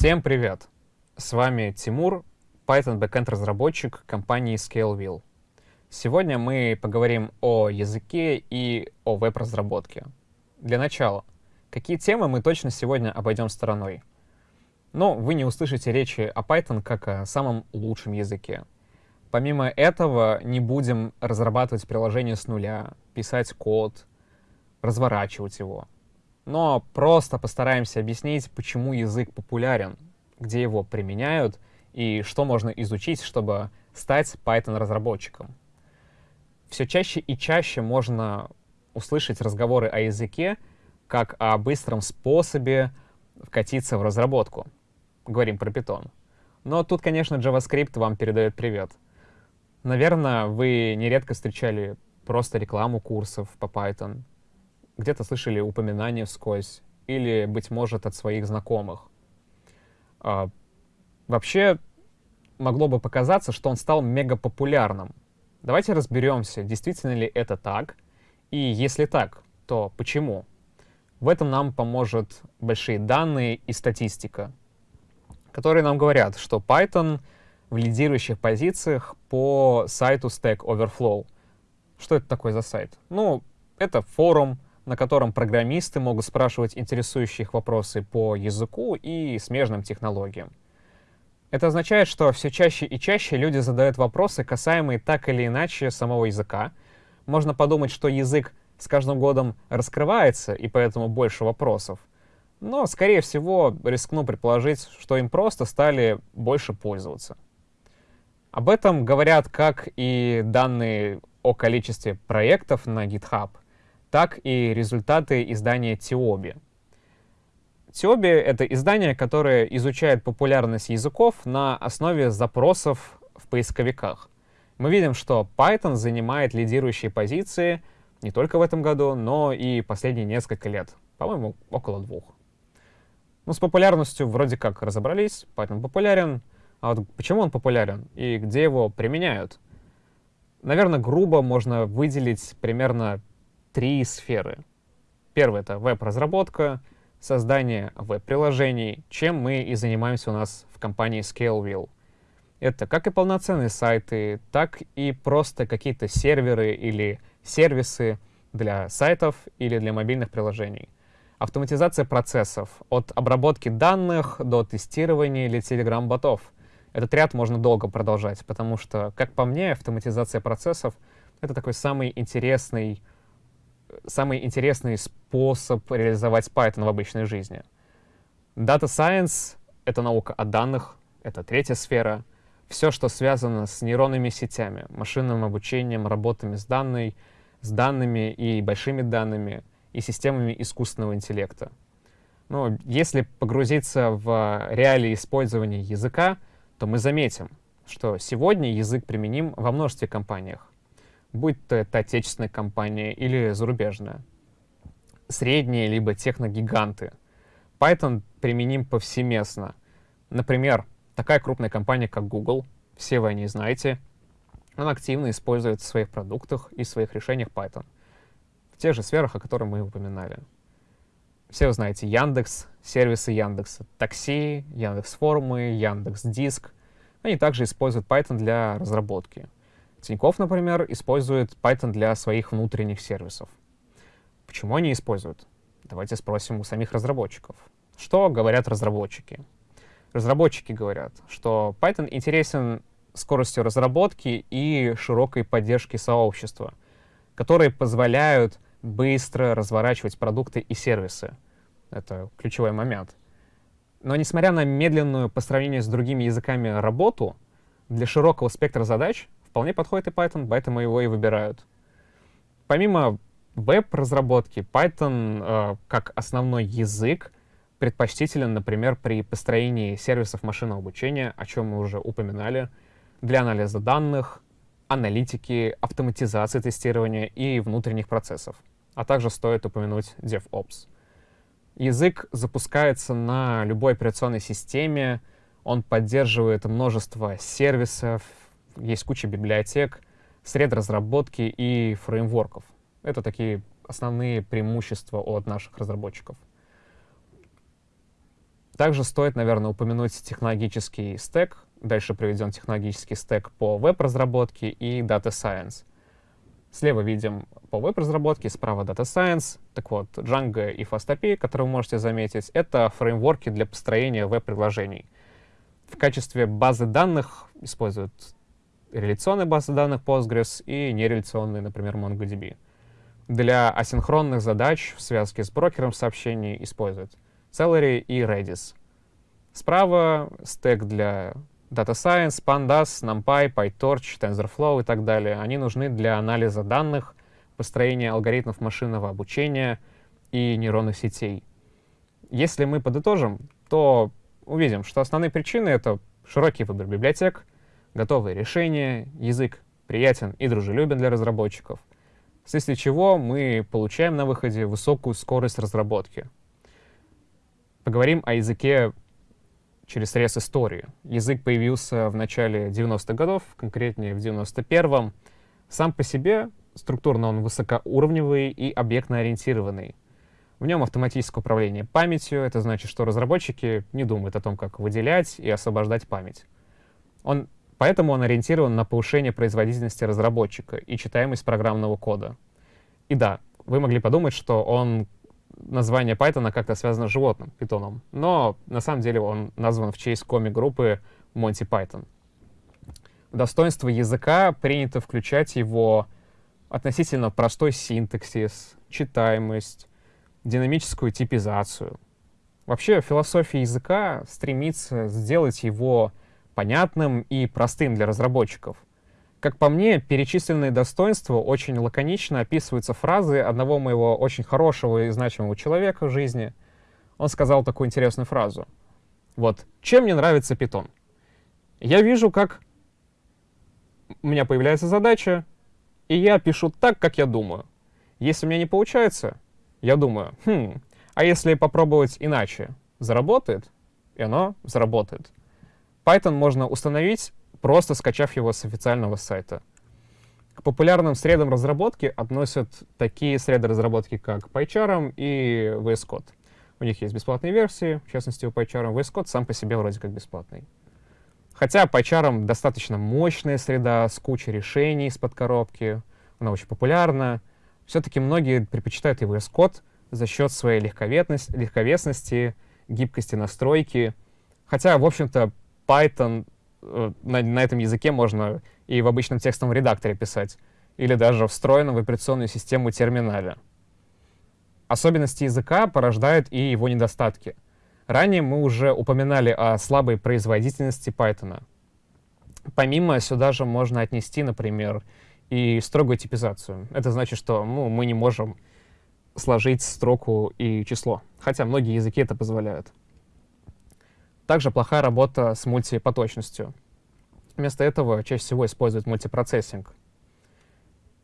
Всем привет! С вами Тимур, Python backend разработчик компании ScaleVille. Сегодня мы поговорим о языке и о веб-разработке. Для начала, какие темы мы точно сегодня обойдем стороной? Но вы не услышите речи о Python как о самом лучшем языке. Помимо этого, не будем разрабатывать приложение с нуля, писать код, разворачивать его. Но просто постараемся объяснить, почему язык популярен, где его применяют и что можно изучить, чтобы стать Python-разработчиком. Все чаще и чаще можно услышать разговоры о языке как о быстром способе вкатиться в разработку. Говорим про Python. Но тут, конечно, JavaScript вам передает привет. Наверное, вы нередко встречали просто рекламу курсов по Python, где-то слышали упоминания вскользь, или, быть может, от своих знакомых. А, вообще, могло бы показаться, что он стал мега популярным. Давайте разберемся, действительно ли это так, и если так, то почему? В этом нам поможет большие данные и статистика, которые нам говорят, что Python в лидирующих позициях по сайту Stack Overflow. Что это такое за сайт? Ну, это форум, на котором программисты могут спрашивать интересующие их вопросы по языку и смежным технологиям. Это означает, что все чаще и чаще люди задают вопросы, касаемые так или иначе самого языка. Можно подумать, что язык с каждым годом раскрывается, и поэтому больше вопросов. Но, скорее всего, рискну предположить, что им просто стали больше пользоваться. Об этом говорят как и данные о количестве проектов на GitHub, так и результаты издания Тиоби. Тиоби — это издание, которое изучает популярность языков на основе запросов в поисковиках. Мы видим, что Python занимает лидирующие позиции не только в этом году, но и последние несколько лет. По-моему, около двух. Ну, с популярностью вроде как разобрались, Python популярен, а вот почему он популярен и где его применяют? Наверное, грубо можно выделить примерно три сферы. Первое — это веб-разработка, создание веб-приложений, чем мы и занимаемся у нас в компании ScaleVille. Это как и полноценные сайты, так и просто какие-то серверы или сервисы для сайтов или для мобильных приложений. Автоматизация процессов, от обработки данных до тестирования или телеграм-ботов — этот ряд можно долго продолжать, потому что, как по мне, автоматизация процессов — это такой самый интересный, самый интересный способ реализовать Python в обычной жизни. Data Science — это наука о данных, это третья сфера. Все, что связано с нейронными сетями, машинным обучением, работами с, данной, с данными и большими данными, и системами искусственного интеллекта. Но если погрузиться в реалии использования языка — то мы заметим, что сегодня язык применим во множестве компаниях, будь то это отечественная компания или зарубежная, средние либо техногиганты. Python применим повсеместно. Например, такая крупная компания, как Google, все вы о ней знаете, она активно использует в своих продуктах и своих решениях Python в тех же сферах, о которых мы упоминали. Все вы знаете Яндекс, сервисы Яндекса, такси, Яндекс формы, Яндекс Диск. Они также используют Python для разработки. Тинькофф, например, использует Python для своих внутренних сервисов. Почему они используют? Давайте спросим у самих разработчиков. Что говорят разработчики? Разработчики говорят, что Python интересен скоростью разработки и широкой поддержки сообщества, которые позволяют быстро разворачивать продукты и сервисы. Это ключевой момент. Но несмотря на медленную по сравнению с другими языками работу, для широкого спектра задач вполне подходит и Python, поэтому его и выбирают. Помимо веб-разработки, Python э, как основной язык предпочтителен, например, при построении сервисов машинного обучения, о чем мы уже упоминали, для анализа данных, аналитики, автоматизации тестирования и внутренних процессов а также стоит упомянуть DevOps. Язык запускается на любой операционной системе, он поддерживает множество сервисов, есть куча библиотек, сред разработки и фреймворков. Это такие основные преимущества от наших разработчиков. Также стоит, наверное, упомянуть технологический стек. Дальше приведен технологический стек по веб-разработке и Data Science. Слева видим по веб-разработке, справа Data Science. Так вот, Django и FastAPI, которые вы можете заметить, это фреймворки для построения веб-приложений. В качестве базы данных используют реляционные базы данных Postgres и нереляционные, например, MongoDB. Для асинхронных задач в связке с брокером сообщений используют Celery и Redis. Справа стек для Data Science, Pandas, NumPy, PyTorch, TensorFlow и так далее. Они нужны для анализа данных, построения алгоритмов машинного обучения и нейронных сетей. Если мы подытожим, то увидим, что основные причины — это широкий выбор библиотек, готовые решения, язык приятен и дружелюбен для разработчиков, вследствие чего мы получаем на выходе высокую скорость разработки. Поговорим о языке через срез истории. Язык появился в начале 90-х годов, конкретнее в 91-м. Сам по себе структурно он высокоуровневый и объектно-ориентированный. В нем автоматическое управление памятью, это значит, что разработчики не думают о том, как выделять и освобождать память. Он, поэтому он ориентирован на повышение производительности разработчика и читаемость программного кода. И да, вы могли подумать, что он название Python как-то связано с животным, питоном. Но на самом деле он назван в честь комик-группы Monty Python. В достоинство языка принято включать его относительно простой синтаксис, читаемость, динамическую типизацию. Вообще философия языка стремится сделать его понятным и простым для разработчиков — как по мне, перечисленные достоинства очень лаконично описываются фразы одного моего очень хорошего и значимого человека в жизни. Он сказал такую интересную фразу. Вот, чем мне нравится питон? Я вижу, как у меня появляется задача, и я пишу так, как я думаю. Если у меня не получается, я думаю, хм, а если попробовать иначе? Заработает? И оно заработает. Python можно установить просто скачав его с официального сайта. К популярным средам разработки относят такие среды разработки, как PyCharm и VS Code. У них есть бесплатные версии, в частности у PyCharm. VS Code сам по себе вроде как бесплатный. Хотя PyCharm достаточно мощная среда с кучей решений из-под коробки, она очень популярна, все-таки многие предпочитают и VS Code за счет своей легковесности, легковесности гибкости настройки. Хотя, в общем-то, Python Э, на, на этом языке можно и в обычном текстовом редакторе писать, или даже встроенном в операционную систему терминале. Особенности языка порождают и его недостатки. Ранее мы уже упоминали о слабой производительности Python. Помимо сюда же можно отнести, например, и строгую типизацию. Это значит, что ну, мы не можем сложить строку и число, хотя многие языки это позволяют. Также плохая работа с мультипоточностью. Вместо этого чаще всего используют мультипроцессинг.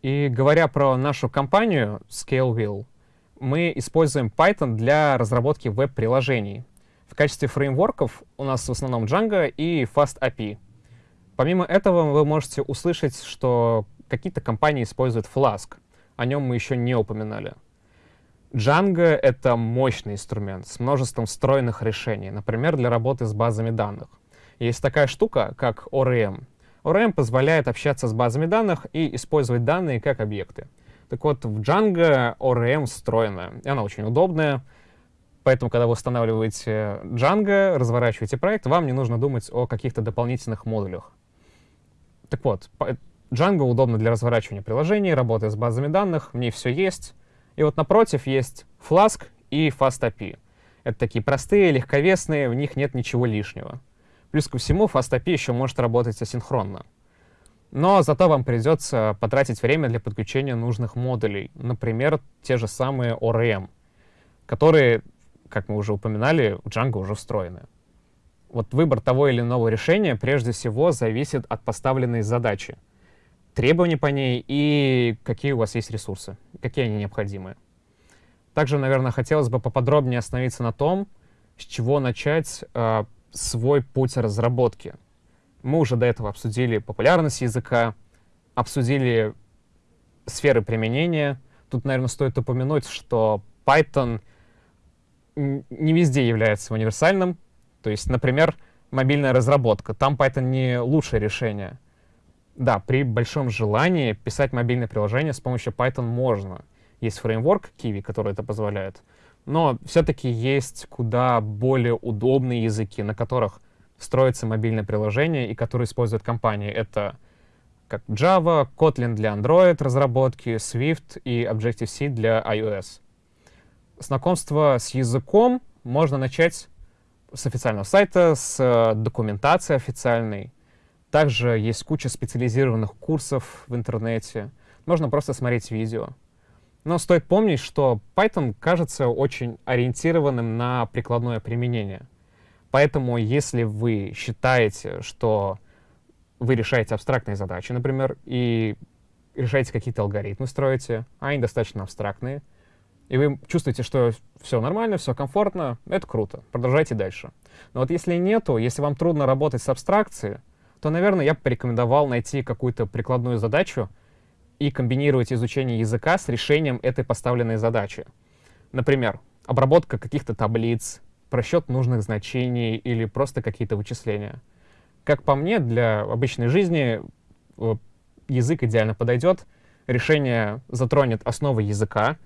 И говоря про нашу компанию ScaleWheel, мы используем Python для разработки веб-приложений. В качестве фреймворков у нас в основном Django и FastAPI. Помимо этого вы можете услышать, что какие-то компании используют Flask. О нем мы еще не упоминали. Django — это мощный инструмент с множеством встроенных решений, например, для работы с базами данных. Есть такая штука, как ORM. ORM позволяет общаться с базами данных и использовать данные как объекты. Так вот, в Django ORM встроена, и она очень удобная, поэтому, когда вы устанавливаете Django, разворачиваете проект, вам не нужно думать о каких-то дополнительных модулях. Так вот, Django удобно для разворачивания приложений, работы с базами данных, в ней все есть, и вот напротив есть Flask и FastAPI. Это такие простые, легковесные, в них нет ничего лишнего. Плюс ко всему, FastAPI еще может работать асинхронно. Но зато вам придется потратить время для подключения нужных модулей, например, те же самые ORM, которые, как мы уже упоминали, в Django уже встроены. Вот выбор того или иного решения прежде всего зависит от поставленной задачи — требования по ней и какие у вас есть ресурсы, какие они необходимы. Также, наверное, хотелось бы поподробнее остановиться на том, с чего начать э, свой путь разработки. Мы уже до этого обсудили популярность языка, обсудили сферы применения. Тут, наверное, стоит упомянуть, что Python не везде является универсальным. То есть, например, мобильная разработка. Там Python не лучшее решение. Да, при большом желании писать мобильное приложение с помощью Python можно. Есть фреймворк Kiwi, который это позволяет. Но все-таки есть куда более удобные языки, на которых строится мобильное приложение и которые используют компании. Это как Java, Kotlin для Android разработки, Swift и Objective-C для iOS. Знакомство с языком можно начать с официального сайта, с э, документации официальной. Также есть куча специализированных курсов в интернете. Можно просто смотреть видео. Но стоит помнить, что Python кажется очень ориентированным на прикладное применение. Поэтому если вы считаете, что вы решаете абстрактные задачи, например, и решаете какие-то алгоритмы, строите, а они достаточно абстрактные, и вы чувствуете, что все нормально, все комфортно, это круто, продолжайте дальше. Но вот если нету, если вам трудно работать с абстракцией, то, наверное, я бы порекомендовал найти какую-то прикладную задачу и комбинировать изучение языка с решением этой поставленной задачи. Например, обработка каких-то таблиц, просчет нужных значений или просто какие-то вычисления. Как по мне, для обычной жизни э, язык идеально подойдет. Решение затронет основы языка,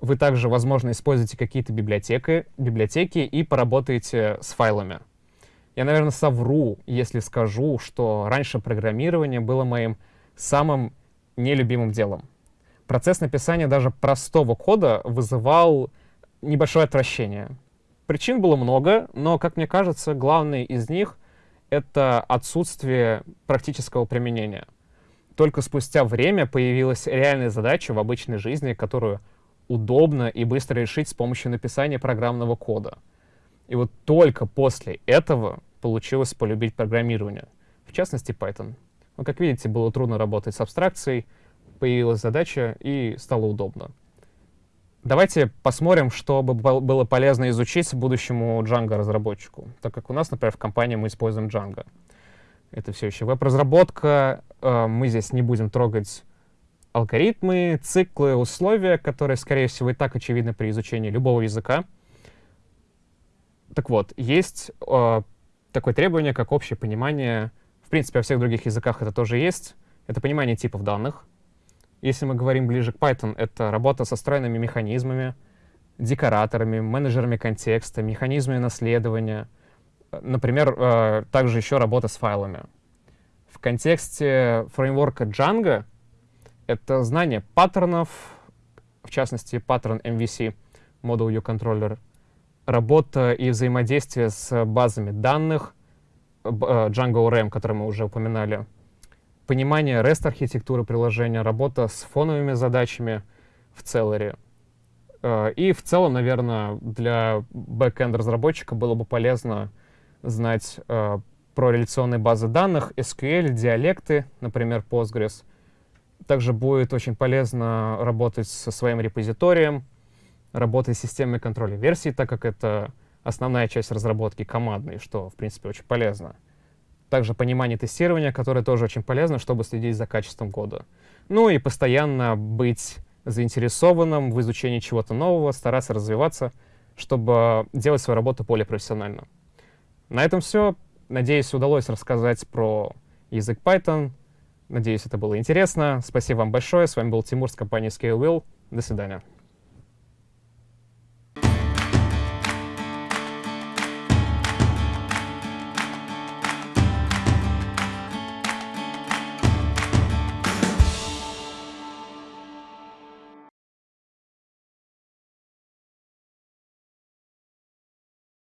вы также, возможно, используете какие-то библиотеки, библиотеки и поработаете с файлами. Я, наверное, совру, если скажу, что раньше программирование было моим самым нелюбимым делом. Процесс написания даже простого кода вызывал небольшое отвращение. Причин было много, но, как мне кажется, главный из них — это отсутствие практического применения. Только спустя время появилась реальная задача в обычной жизни, которую удобно и быстро решить с помощью написания программного кода. И вот только после этого получилось полюбить программирование, в частности Python. Но, как видите, было трудно работать с абстракцией, появилась задача и стало удобно. Давайте посмотрим, что бы было полезно изучить будущему Django-разработчику, так как у нас, например, в компании мы используем Django. Это все еще веб-разработка, э, мы здесь не будем трогать алгоритмы, циклы, условия, которые, скорее всего, и так очевидны при изучении любого языка. Так вот, есть э, такое требование, как общее понимание, в принципе, во всех других языках это тоже есть, это понимание типов данных. Если мы говорим ближе к Python, это работа со стройными механизмами, декораторами, менеджерами контекста, механизмами наследования. Например, э, также еще работа с файлами. В контексте фреймворка Django — это знание паттернов, в частности, паттерн MVC, Model View Controller, работа и взаимодействие с базами данных, э, Django ORM, который мы уже упоминали, понимание REST-архитектуры приложения, работа с фоновыми задачами в Celery. Э, и в целом, наверное, для бэкэнд-разработчика было бы полезно знать э, про реляционные базы данных, SQL, диалекты, например, Postgres, также будет очень полезно работать со своим репозиторием, работать с системой контроля версий, так как это основная часть разработки командной, что, в принципе, очень полезно. Также понимание тестирования, которое тоже очень полезно, чтобы следить за качеством кода. Ну и постоянно быть заинтересованным в изучении чего-то нового, стараться развиваться, чтобы делать свою работу более профессионально. На этом все. Надеюсь, удалось рассказать про язык Python, Надеюсь, это было интересно. Спасибо вам большое. С вами был Тимур с компании ScaleWheel. До свидания.